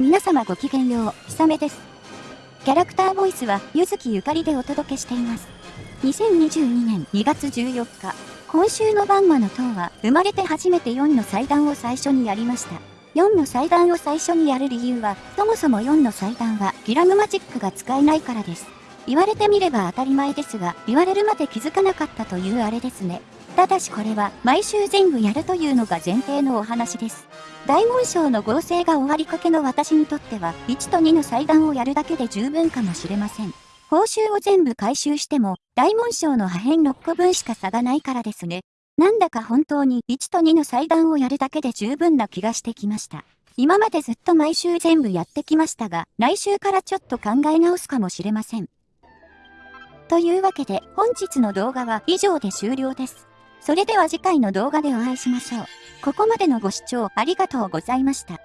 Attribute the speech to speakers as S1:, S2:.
S1: 皆様ごきげんよう、ひさめです。キャラクターボイスは、ゆずきゆかりでお届けしています。2022年2月14日、今週のバンマの塔は、生まれて初めて4の祭壇を最初にやりました。4の祭壇を最初にやる理由は、そもそも4の祭壇は、ギラムマジックが使えないからです。言われてみれば当たり前ですが、言われるまで気づかなかったというあれですね。ただしこれは、毎週全部やるというのが前提のお話です。大紋章の合成が終わりかけの私にとっては、1と2の祭壇をやるだけで十分かもしれません。報酬を全部回収しても、大紋章の破片6個分しか差がないからですね。なんだか本当に1と2の祭壇をやるだけで十分な気がしてきました。今までずっと毎週全部やってきましたが、来週からちょっと考え直すかもしれません。というわけで、本日の動画は以上で終了です。それでは次回の動画でお会いしましょう。ここまでのご視聴ありがとうございました。